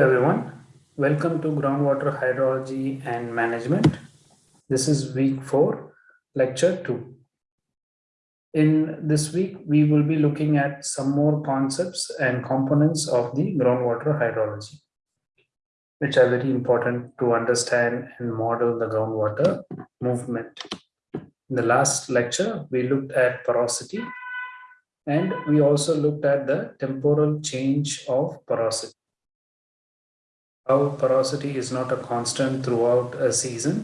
Everyone, welcome to groundwater hydrology and management. This is week 4, lecture 2. In this week, we will be looking at some more concepts and components of the groundwater hydrology, which are very important to understand and model the groundwater movement. In the last lecture, we looked at porosity and we also looked at the temporal change of porosity how porosity is not a constant throughout a season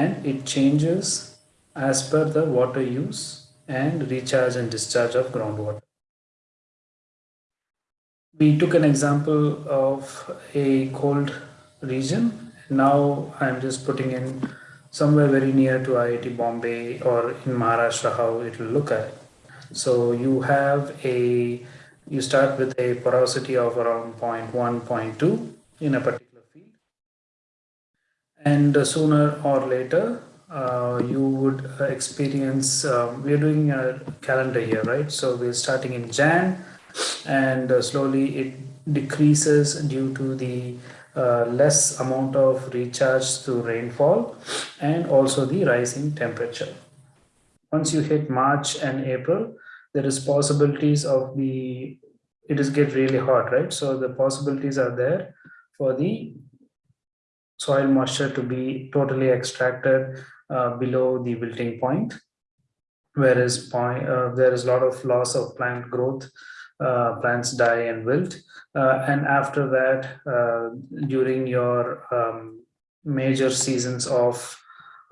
and it changes as per the water use and recharge and discharge of groundwater. We took an example of a cold region. Now I'm just putting in somewhere very near to IIT Bombay or in Maharashtra how it will look at. So you have a, you start with a porosity of around 0.1, 0.2 in a particular field. And uh, sooner or later, uh, you would uh, experience, um, we're doing a calendar year, right? So we're starting in Jan and uh, slowly it decreases due to the uh, less amount of recharge through rainfall and also the rising temperature. Once you hit March and April, there is possibilities of the, it is get really hot, right? So the possibilities are there for the soil moisture to be totally extracted uh, below the wilting point. Whereas point, uh, there is a lot of loss of plant growth uh, plants die and wilt. Uh, and after that uh, during your um, major seasons of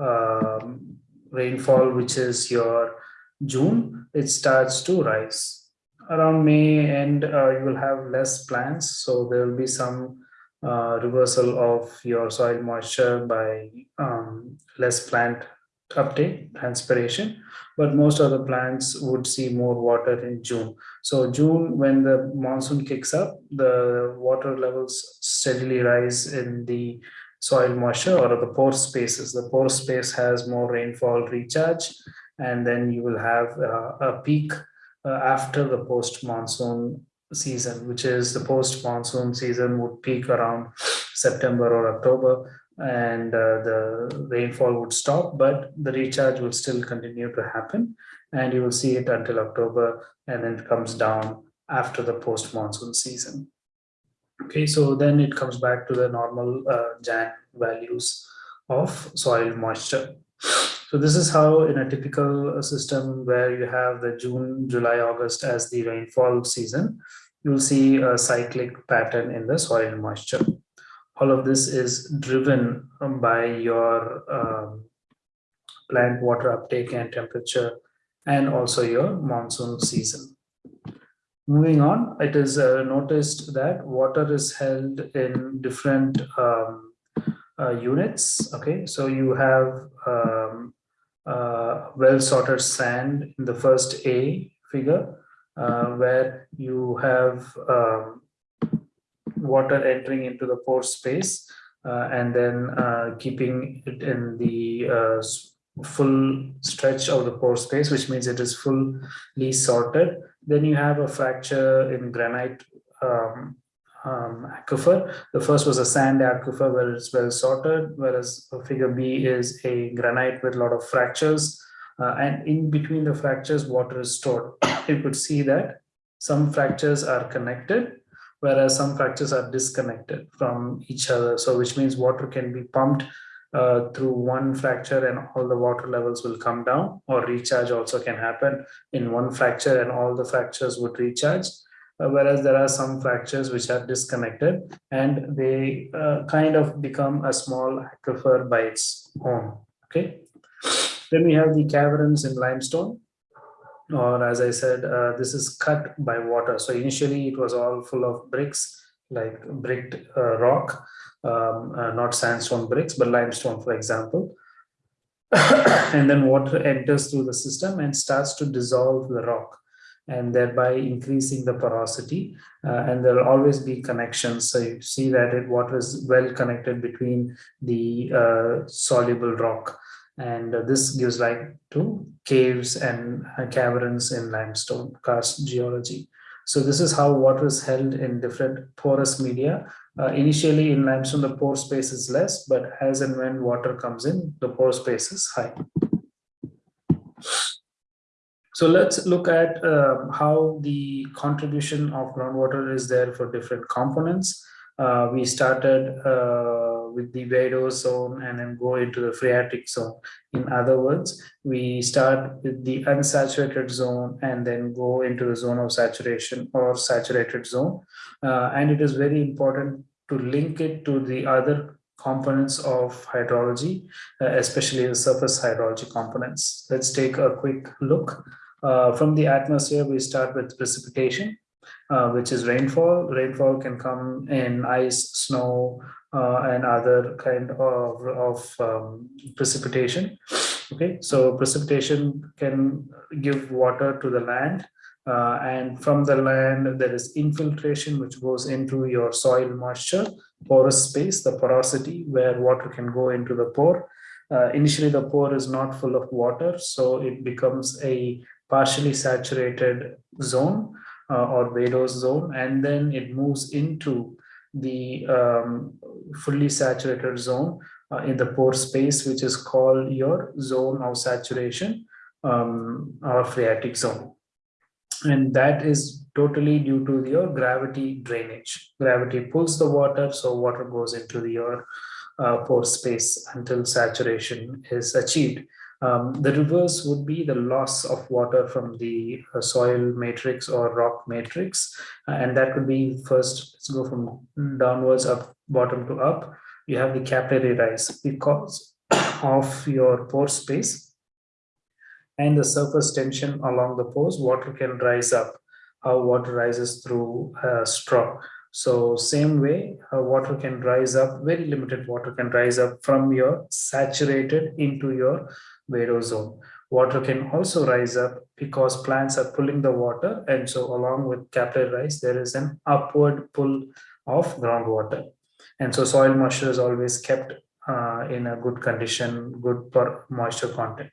um, rainfall which is your June it starts to rise. Around May and uh, you will have less plants so there will be some uh, reversal of your soil moisture by um, less plant uptake, transpiration, but most of the plants would see more water in June. So June, when the monsoon kicks up, the water levels steadily rise in the soil moisture or the pore spaces. The pore space has more rainfall recharge, and then you will have uh, a peak uh, after the post-monsoon season, which is the post-monsoon season would peak around September or October and uh, the rainfall would stop, but the recharge will still continue to happen and you will see it until October and then it comes down after the post-monsoon season. Okay, so then it comes back to the normal uh, Jan values of soil moisture. So this is how in a typical system where you have the June, July, August as the rainfall season, you'll see a cyclic pattern in the soil moisture. All of this is driven by your um, plant water uptake and temperature and also your monsoon season. Moving on, it is uh, noticed that water is held in different um, uh, units. Okay, so you have um, uh, well sorted sand in the first A figure, uh, where you have um, water entering into the pore space uh, and then uh, keeping it in the uh, full stretch of the pore space, which means it is fully sorted. Then you have a fracture in granite um, um, aquifer. The first was a sand aquifer where it's well sorted, whereas figure B is a granite with a lot of fractures. Uh, and in between the fractures, water is stored. you could see that some fractures are connected, whereas some fractures are disconnected from each other. So which means water can be pumped uh, through one fracture and all the water levels will come down or recharge also can happen in one fracture and all the fractures would recharge whereas there are some fractures which are disconnected and they uh, kind of become a small aquifer by its own okay then we have the caverns in limestone or as I said, uh, this is cut by water. So initially it was all full of bricks, like bricked uh, rock, um, uh, not sandstone bricks, but limestone, for example. and then water enters through the system and starts to dissolve the rock and thereby increasing the porosity. Uh, and there will always be connections. So you see that it, water is well connected between the uh, soluble rock and uh, this gives rise to caves and uh, caverns in limestone karst geology. So this is how water is held in different porous media Uh, initially in limestone, the pore space is less, but as and when water comes in, the pore space is high. So let's look at uh, how the contribution of groundwater is there for different components. Uh, we started uh, with the vadose zone and then go into the phreatic zone. In other words, we start with the unsaturated zone and then go into the zone of saturation or saturated zone. Uh, and it is very important to link it to the other components of hydrology, uh, especially the surface hydrology components. Let's take a quick look. Uh, from the atmosphere, we start with precipitation, uh, which is rainfall. Rainfall can come in ice, snow, uh, and other kind of, of um, precipitation. Okay, so precipitation can give water to the land. Uh, and from the land, there is infiltration, which goes into your soil moisture, porous space, the porosity where water can go into the pore. Uh, initially, the pore is not full of water, so it becomes a partially saturated zone uh, or vadose zone, and then it moves into the um, fully saturated zone uh, in the pore space, which is called your zone of saturation um, or phreatic zone. And that is totally due to your gravity drainage. Gravity pulls the water, so water goes into your uh, pore space until saturation is achieved. Um, the reverse would be the loss of water from the uh, soil matrix or rock matrix. Uh, and that could be first, let's go from downwards up, bottom to up. You have the capillary rise because of your pore space and the surface tension along the pores, water can rise up. How water rises through a straw. So same way, uh, water can rise up, very limited water can rise up from your saturated into your vadose zone. Water can also rise up because plants are pulling the water. And so along with capillary rise, there is an upward pull of groundwater. And so soil moisture is always kept uh, in a good condition, good moisture content.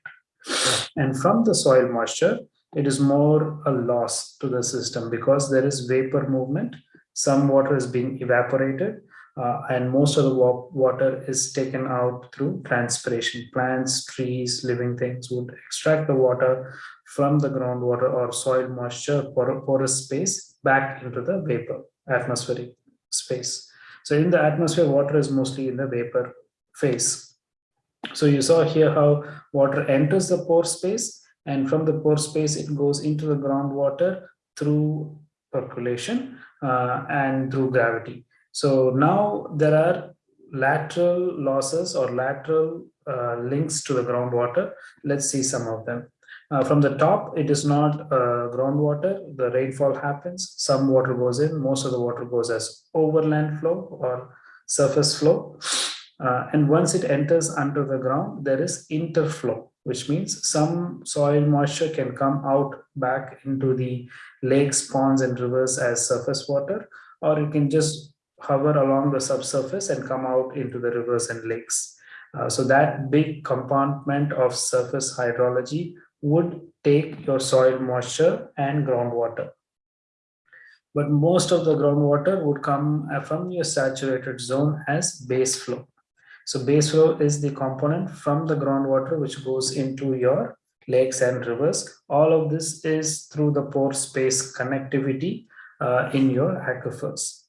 And from the soil moisture, it is more a loss to the system because there is vapor movement some water is being evaporated uh, and most of the water is taken out through transpiration. Plants, trees, living things would extract the water from the groundwater or soil moisture porous space back into the vapor, atmospheric space. So in the atmosphere, water is mostly in the vapor phase. So you saw here how water enters the pore space and from the pore space, it goes into the groundwater through percolation uh, and through gravity. So now there are lateral losses or lateral uh, links to the groundwater. Let's see some of them. Uh, from the top, it is not uh, groundwater. The rainfall happens. Some water goes in. Most of the water goes as overland flow or surface flow. Uh, and once it enters under the ground, there is interflow which means some soil moisture can come out back into the lakes, ponds, and rivers as surface water, or it can just hover along the subsurface and come out into the rivers and lakes. Uh, so that big compartment of surface hydrology would take your soil moisture and groundwater. But most of the groundwater would come from your saturated zone as base flow. So base flow is the component from the groundwater which goes into your lakes and rivers. All of this is through the pore space connectivity uh, in your aquifers.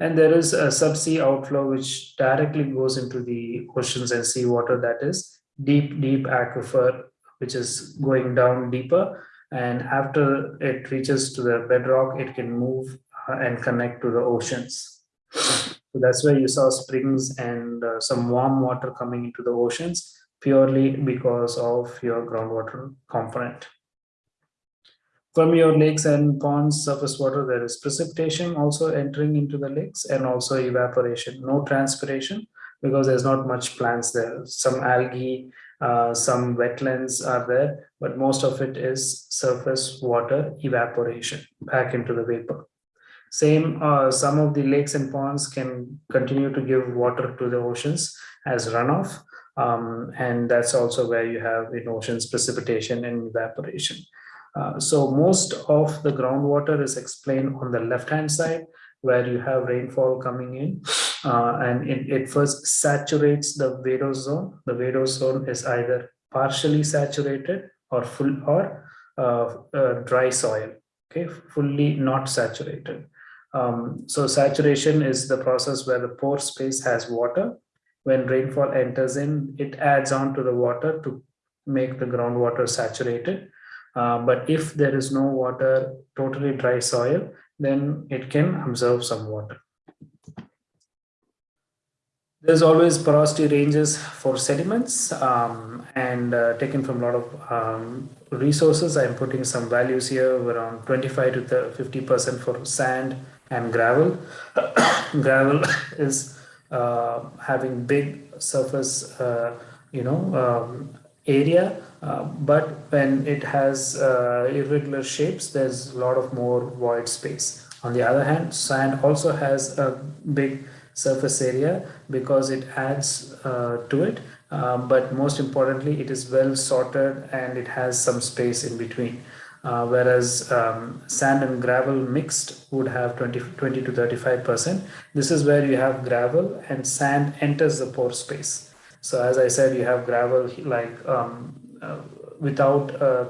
And there is a subsea outflow which directly goes into the oceans and seawater that is deep, deep aquifer, which is going down deeper. And after it reaches to the bedrock, it can move uh, and connect to the oceans. So that's where you saw springs and uh, some warm water coming into the oceans purely because of your groundwater component. From your lakes and ponds surface water, there is precipitation also entering into the lakes and also evaporation, no transpiration because there's not much plants there. Some algae, uh, some wetlands are there, but most of it is surface water evaporation back into the vapor. Same, uh, some of the lakes and ponds can continue to give water to the oceans as runoff. Um, and that's also where you have in oceans precipitation and evaporation. Uh, so most of the groundwater is explained on the left hand side where you have rainfall coming in uh, and it, it, first saturates the vadose zone. The vadose zone is either partially saturated or full or uh, uh, dry soil, okay, fully not saturated. Um, so saturation is the process where the pore space has water. When rainfall enters in, it adds on to the water to make the groundwater saturated. Uh, but if there is no water, totally dry soil, then it can absorb some water. There's always porosity ranges for sediments um, and uh, taken from a lot of um, resources. I'm putting some values here around 25 to 50% for sand and gravel. gravel is uh, having big surface, uh, you know, um, area, uh, but when it has uh, irregular shapes, there's a lot of more void space. On the other hand, sand also has a big surface area because it adds uh, to it. Uh, but most importantly, it is well sorted and it has some space in between. Uh, whereas um, sand and gravel mixed would have 20, 20 to 35%. This is where you have gravel and sand enters the pore space. So as I said, you have gravel like um, uh, without uh,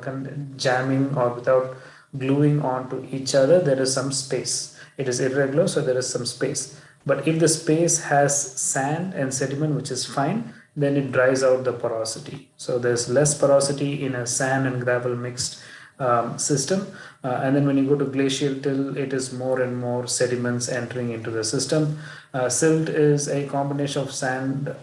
jamming or without gluing onto each other, there is some space. It is irregular, so there is some space. But if the space has sand and sediment, which is fine, then it dries out the porosity. So there's less porosity in a sand and gravel mixed um, system. Uh, and then when you go to glacial till, it is more and more sediments entering into the system. Uh, silt is a combination of sand,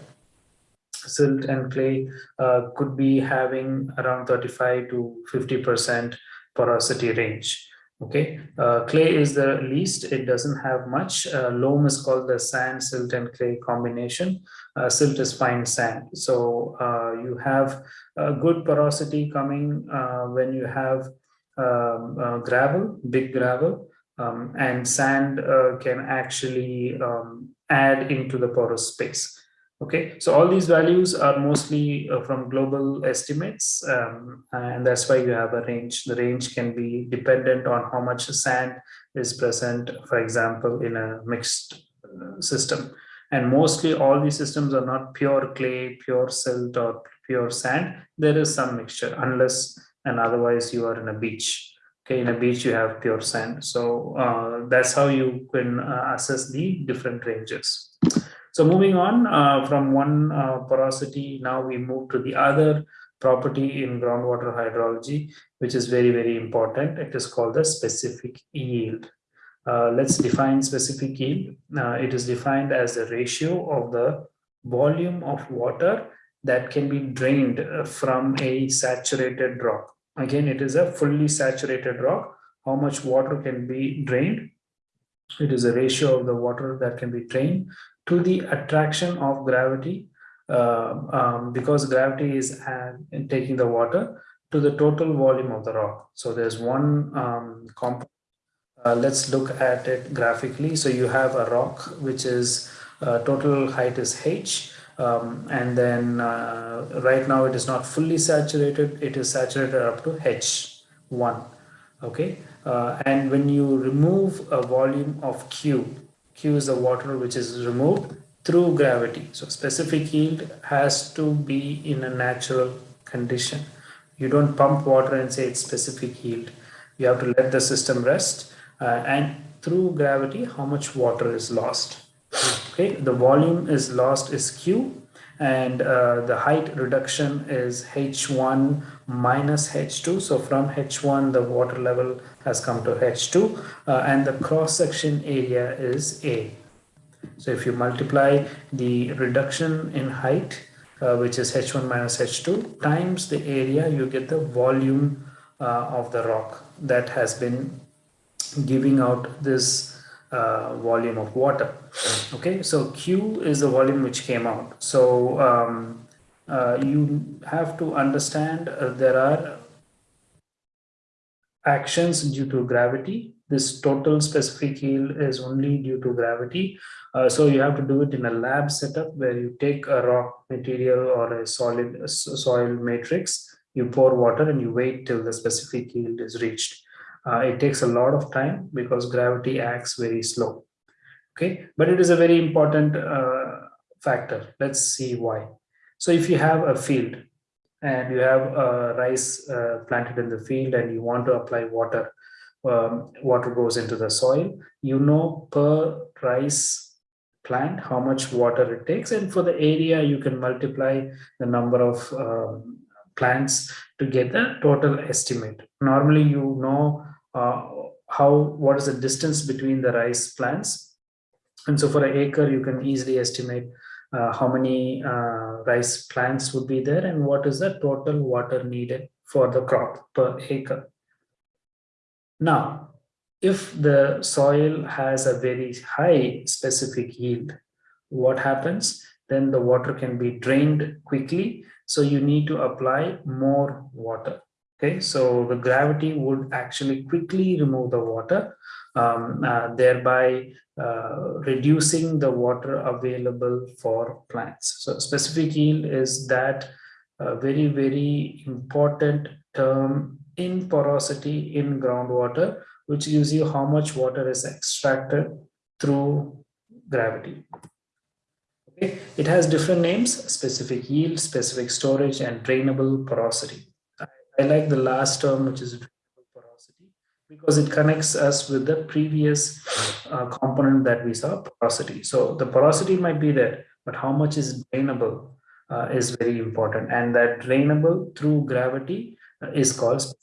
silt and clay, uh, could be having around 35 to 50% porosity range okay? Uh, clay is the least it doesn't have much. Uh, loam is called the sand silt and clay combination. Uh, silt is fine sand. So uh, you have a good porosity coming uh, when you have um, uh, gravel big gravel um, and sand can actually um, add into the porous space Okay, so all these values are mostly uh, from global estimates, um, and that's why you have a range. The range can be dependent on how much sand is present, for example, in a mixed uh, system. And mostly all these systems are not pure clay, pure silt, or pure sand. There is some mixture, unless and otherwise you are in a beach. Okay, in a beach you have pure sand. So uh, that's how you can uh, assess the different ranges. So moving on uh, from one uh, porosity, now we move to the other property in groundwater hydrology, which is very, very important. It is called the specific yield. Uh, let's define specific yield. Uh, it is defined as the ratio of the volume of water that can be drained uh, from a saturated rock. Again, it is a fully saturated rock. How much water can be drained? It is a ratio of the water that can be drained to the attraction of gravity uh, um, because gravity is uh, taking the water to the total volume of the rock. So there's one um, component. Uh, let's look at it graphically. So you have a rock which is uh, total height is h um, and then uh, right now it is not fully saturated. It is saturated up to h1. Okay, uh, and when you remove a volume of q Q is the water which is removed through gravity. So specific yield has to be in a natural condition. You don't pump water and say it's specific yield. You have to let the system rest uh, and through gravity, how much water is lost. Okay, the volume is lost is Q and uh, the height reduction is H1 minus H2. So from H1, the water level has come to H2 uh, and the cross section area is A. So if you multiply the reduction in height, uh, which is H1 minus H2 times the area, you get the volume uh, of the rock that has been giving out this uh, volume of water. Okay, so Q is the volume which came out. So um, uh, you have to understand uh, there are actions due to gravity. This total specific yield is only due to gravity. Uh, so you have to do it in a lab setup where you take a rock material or a solid soil matrix, you pour water and you wait till the specific yield is reached. Uh, it takes a lot of time because gravity acts very slow. Okay, but it is a very important uh, factor. Let's see why. So if you have a field and you have a rice uh, planted in the field and you want to apply water, um, water goes into the soil, you know per rice plant how much water it takes and for the area you can multiply the number of um, plants to get the total estimate. Normally you know uh, how what is the distance between the rice plants and so for an acre you can easily estimate uh, how many uh, rice plants would be there and what is the total water needed for the crop per acre. Now, if the soil has a very high specific yield, what happens? Then the water can be drained quickly. So you need to apply more water. Okay, so the gravity would actually quickly remove the water, um, uh, thereby uh, reducing the water available for plants. So specific yield is that uh, very, very important term in porosity in groundwater, which gives you how much water is extracted through gravity. Okay. It has different names, specific yield, specific storage, and drainable porosity. I, I like the last term, which is because it connects us with the previous uh, component that we saw, porosity. So the porosity might be there, but how much is drainable uh, is very important. And that drainable through gravity uh, is called. So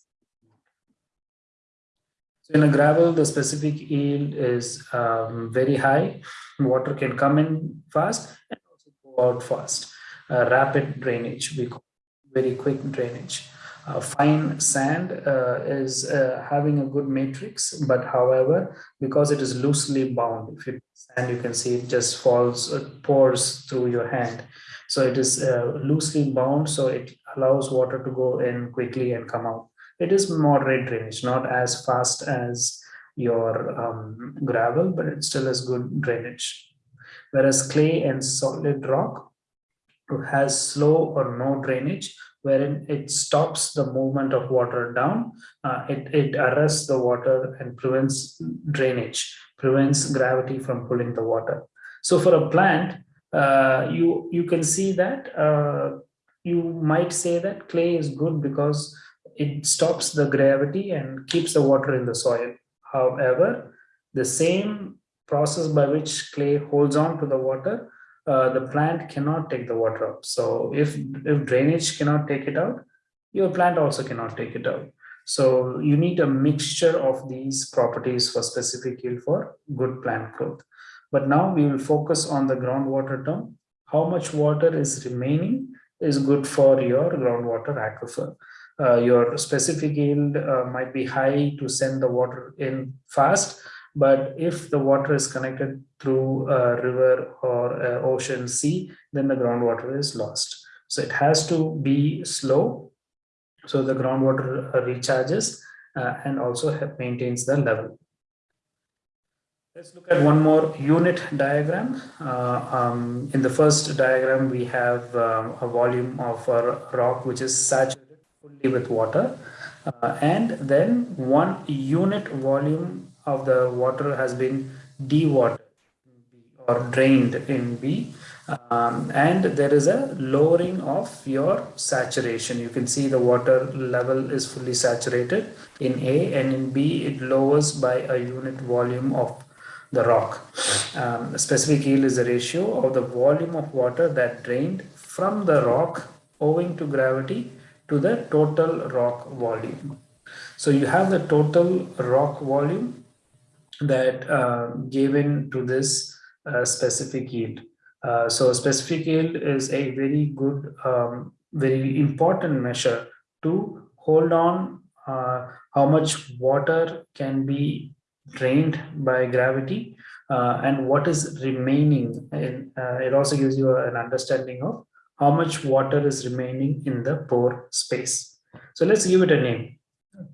in a gravel, the specific yield is um, very high. Water can come in fast and also go out fast. rapid drainage, we call very quick drainage. Uh, fine sand uh, is uh, having a good matrix, but however, because it is loosely bound, if you sand, you can see it just falls, it pours through your hand. So it is uh, loosely bound, so it allows water to go in quickly and come out. It is moderate drainage, not as fast as your um, gravel, but it still has good drainage. Whereas clay and solid rock has slow or no drainage, wherein it stops the movement of water down. Uh, it, it arrests the water and prevents drainage, prevents gravity from pulling the water. So for a plant, uh, you, you can see that uh, you might say that clay is good because it stops the gravity and keeps the water in the soil. However, the same process by which clay holds on to the water uh, the plant cannot take the water up. So if, if drainage cannot take it out, your plant also cannot take it out. So you need a mixture of these properties for specific yield for good plant growth. But now we will focus on the groundwater term. How much water is remaining is good for your groundwater aquifer. Uh, your specific yield uh, might be high to send the water in fast, but if the water is connected through a river or a ocean sea, then the groundwater is lost. So it has to be slow. So the groundwater recharges uh, and also maintains the level. Let's look at one more unit diagram. Uh, um, in the first diagram, we have um, a volume of a rock which is saturated fully with water. Uh, and then one unit volume of the water has been dewatered or drained in B um, and there is a lowering of your saturation. You can see the water level is fully saturated. In A and in B it lowers by a unit volume of the rock. Um, specific yield is the ratio of the volume of water that drained from the rock owing to gravity to the total rock volume. So you have the total rock volume that uh, given to this uh, specific yield. Uh, so specific yield is a very good, um, very important measure to hold on uh, how much water can be drained by gravity uh, and what is remaining. And uh, it also gives you an understanding of how much water is remaining in the pore space. So let's give it a name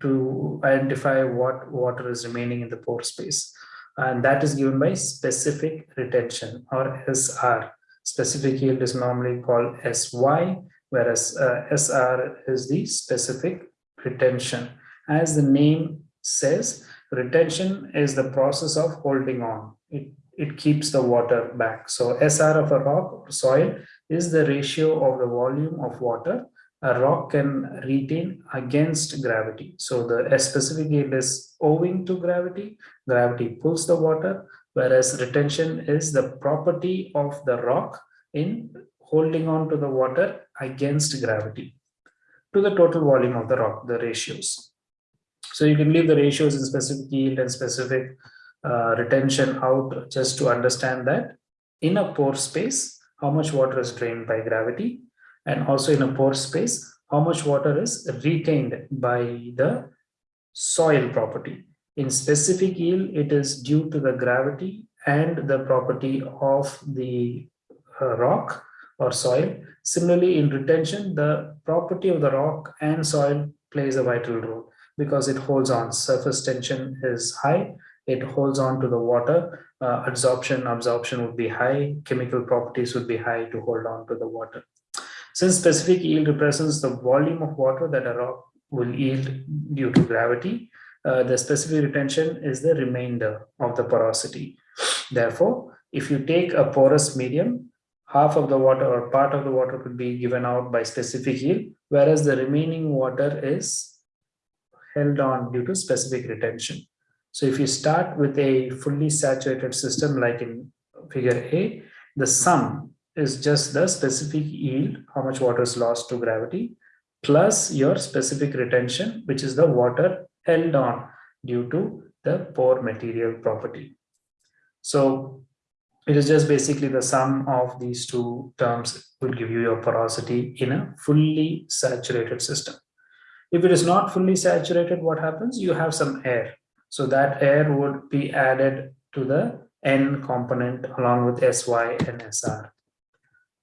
to identify what water is remaining in the pore space. And that is given by specific retention or SR. Specific yield is normally called SY, whereas uh, SR is the specific retention. As the name says, retention is the process of holding on. it, it keeps the water back. So SR of a rock or soil is the ratio of the volume of water a rock can retain against gravity. So the specific yield is owing to gravity. Gravity pulls the water, whereas retention is the property of the rock in holding on to the water against gravity to the total volume of the rock, the ratios. So you can leave the ratios in specific yield and specific uh, retention out just to understand that in a pore space, how much water is drained by gravity and also in a pore space, how much water is retained by the soil property. In specific yield, it is due to the gravity and the property of the uh, rock or soil. Similarly, in retention, the property of the rock and soil plays a vital role because it holds on. Surface tension is high, it holds on to the water. Uh, absorption, absorption would be high, chemical properties would be high to hold on to the water. Since specific yield represents the volume of water that a rock will yield due to gravity, uh, the specific retention is the remainder of the porosity. Therefore, if you take a porous medium, half of the water or part of the water could be given out by specific yield, whereas the remaining water is held on due to specific retention. So if you start with a fully saturated system like in figure A, the sum is just the specific yield, how much water is lost to gravity, plus your specific retention, which is the water held on due to the pore material property. So it is just basically the sum of these two terms will give you your porosity in a fully saturated system. If it is not fully saturated, what happens? You have some air. So that air would be added to the N component along with SY and SR.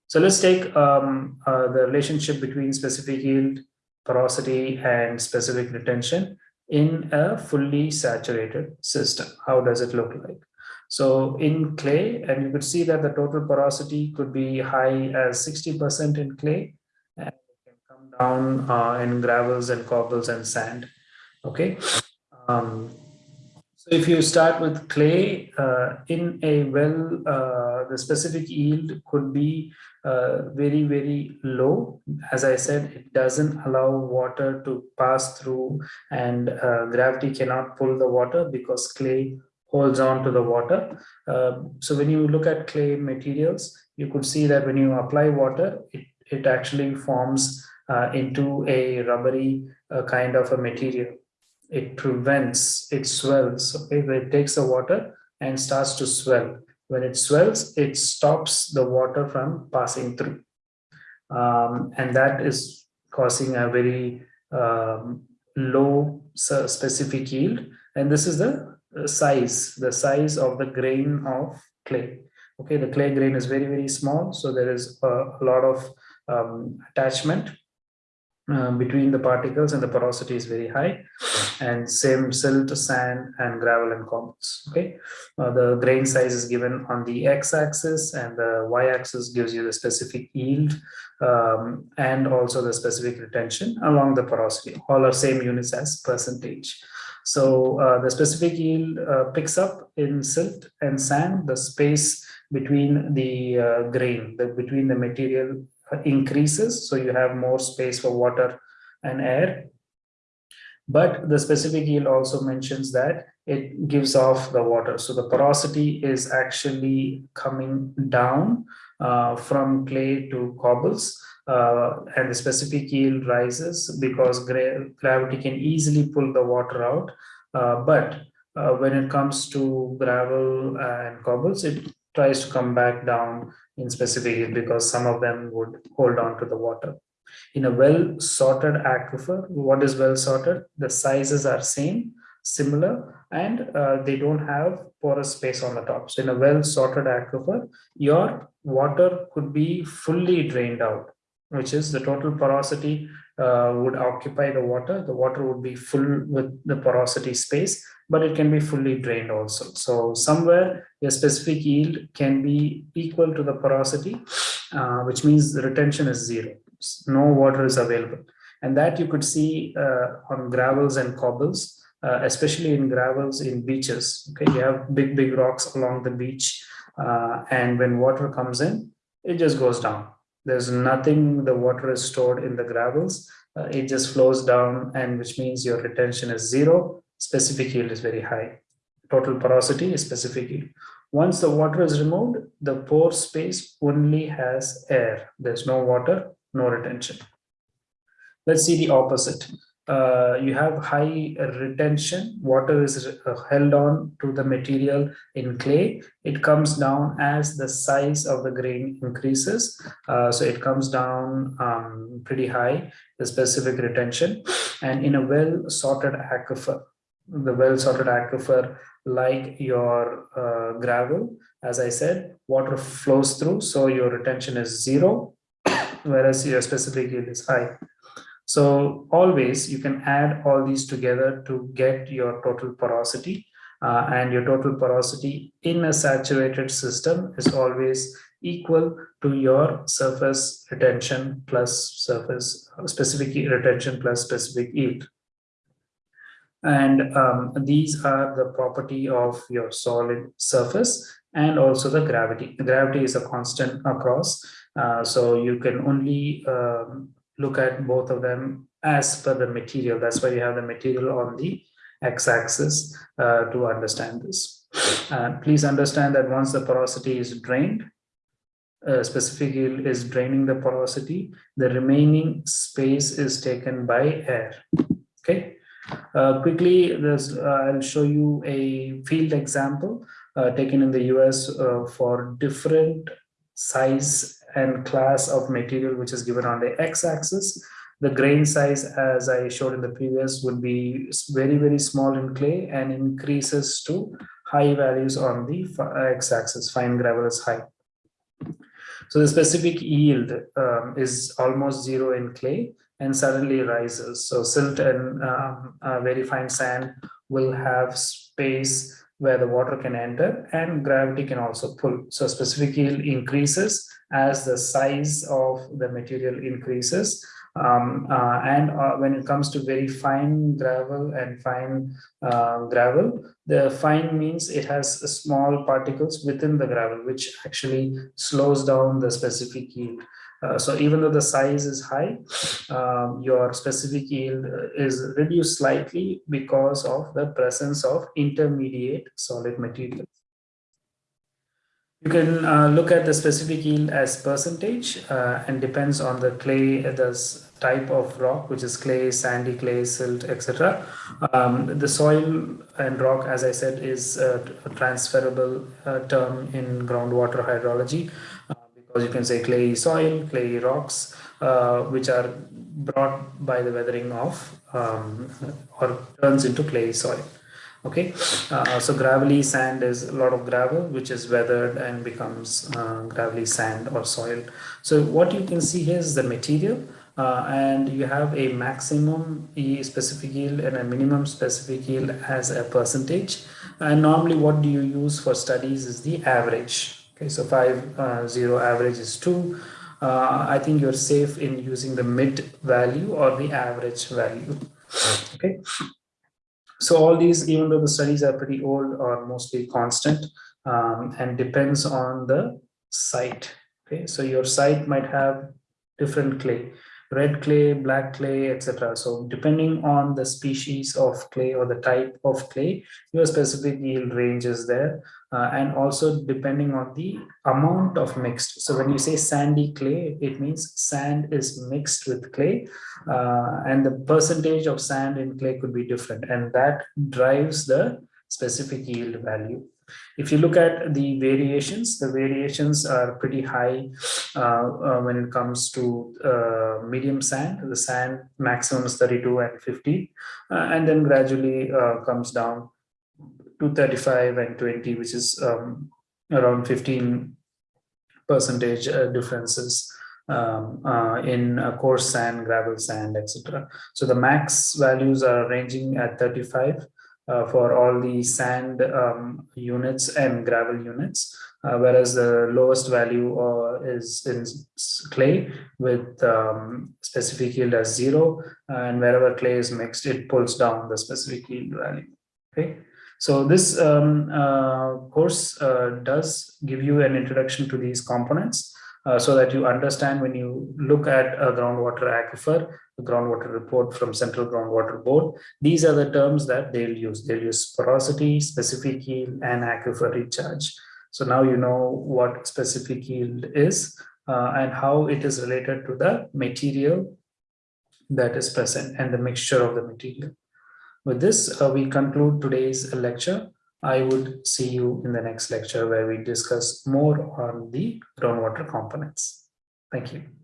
So let's take um, uh, the relationship between specific yield, porosity, and specific retention in a fully saturated system. How does it look like? So in clay, and you could see that the total porosity could be high as 60% in clay, and it can come down uh, in gravels and cobbles and sand. Okay. Um, so if you start with clay uh, in a well, uh, the specific yield could be uh, very, very low. As I said, it doesn't allow water to pass through and uh, gravity cannot pull the water because clay holds on to the water. Uh, so when you look at clay materials, you could see that when you apply water, it, it actually forms uh, into a rubbery kind of a material it prevents, it swells. Okay, it takes the water and starts to swell. When it swells, it stops the water from passing through. Um, and that is causing a very um, low specific yield. And this is the size, the size of the grain of clay. Okay, the clay grain is very, very small. So there is a, a lot of um, attachment um, between the particles and the porosity is very high. And same silt sand and gravel and cobbles okay? Uh, the grain size is given on the x-axis and the y-axis gives you the specific yield um, and also the specific retention along the porosity. All are same units as percentage. So uh, the specific yield uh, picks up in silt and sand the space between the uh, grain the between the material increases so you have more space for water and air. But the specific yield also mentions that it gives off the water. So the porosity is actually coming down uh, from clay to cobbles uh, and the specific yield rises because gra gravity can easily pull the water out. Uh, but uh, when it comes to gravel and cobbles it tries to come back down in specific because some of them would hold on to the water. In a well sorted aquifer, what is well sorted? The sizes are same, similar, and uh, they don't have porous space on the top. So in a well sorted aquifer, your water could be fully drained out, which is the total porosity uh, would occupy the water. The water would be full with the porosity space, but it can be fully drained also. So somewhere a specific yield can be equal to the porosity, uh, which means the retention is zero. No water is available. And that you could see uh, on gravels and cobbles. uh, especially in gravels in beaches. Okay, you have big, big rocks along the beach, uh, and when water comes in, it just goes down. There's nothing, the water is stored in the gravels, uh, it just flows down, and which means your retention is zero, specific yield is very high. Total porosity is specific yield. Once the water is removed, the pore space only has air. There's no water, no retention. Let's see the opposite. Uh, you have high retention, water is uh, held on to the material in clay. It comes down as the size of the grain increases. Uh, so it comes down um, pretty high, the specific retention. And in a well sorted aquifer, the well sorted aquifer like your uh, gravel, as I said, water flows through, so your retention is zero, whereas your specific yield is high. So always you can add all these together to get your total porosity uh, and your total porosity in a saturated system is always equal to your surface retention plus surface specific retention plus specific yield. And um, these are the property of your solid surface and also the gravity. The gravity is a constant across. Uh, so you can only um, look at both of them as per the material. That's why you have the material on the x-axis uh, to understand this. Uh, please understand that once the porosity is drained, uh, specific yield is draining the porosity, the remaining space is taken by air. Okay. Uh, quickly, this, uh, I'll show you a field example uh, taken in the US for different size and class of material which is given on the x-axis. The grain size, as I showed in the previous, would be very, very small in clay and increases to high values on the x-axis. Fine gravel is high. So the specific yield um, is almost zero in clay and suddenly rises. So silt and um, uh, very fine sand will have space where the water can enter and gravity can also pull. So specific yield increases as the size of the material increases. Um, uh, and uh, when it comes to very fine gravel and fine uh, gravel, the fine means it has small particles within the gravel, which actually slows down the specific yield. Uh, so even though the size is high, um, your specific yield is reduced slightly because of the presence of intermediate solid materials. You can uh, look at the specific yield as percentage uh, and depends on the clay, the type of rock, which is clay, sandy clay, silt, etc. Um, the soil and rock, as I said, is a transferable uh, term in groundwater hydrology because you can say clay soil, clay rocks, uh, which are brought by the weathering of um, or turns into clay soil. Okay? Uh, so gravelly sand is a lot of gravel which is weathered and becomes uh, gravelly sand or soil. So what you can see here is the material uh, and you have a maximum e specific yield and a minimum specific yield as a percentage. And normally what do you use for studies is the average okay so 5 uh, 0 average is 2 uh, I think you're safe in using the mid value or the average value. Okay. So all these, even though the studies are pretty old, are mostly constant um, and depends on the site. Okay, so your site might have different clay, red clay, black clay, etc. So depending on the species of clay or the type of clay, your specific yield range is there uh, and also depending on the amount of mixed. So when you say sandy clay, it means sand is mixed with clay uh, and the percentage of sand in clay could be different and that drives the specific yield value. If you look at the variations, the variations are pretty high uh, uh, when it comes to uh, medium sand. The sand maximum is 32 and 50, uh, and then gradually uh, comes down to 35 and 20, which is um, around 15 percentage uh, differences um, uh, in uh, coarse sand, gravel sand, etc. So the max values are ranging at 35 uh, for all the sand um, units and gravel units, uh, whereas the lowest value uh, is in clay with um, specific yield as zero, and wherever clay is mixed, it pulls down the specific yield value. Okay, so this um, uh, course uh, does give you an introduction to these components. Uh, so that you understand when you look at a groundwater aquifer, groundwater report from Central Groundwater Board, these are the terms that they'll use. They'll use porosity, specific yield, and aquifer recharge. So now you know what specific yield is uh, and how it is related to the material that is present and the mixture of the material. With this, uh, we conclude today's lecture. I would see you in the next lecture where we discuss more on the groundwater components. Thank you.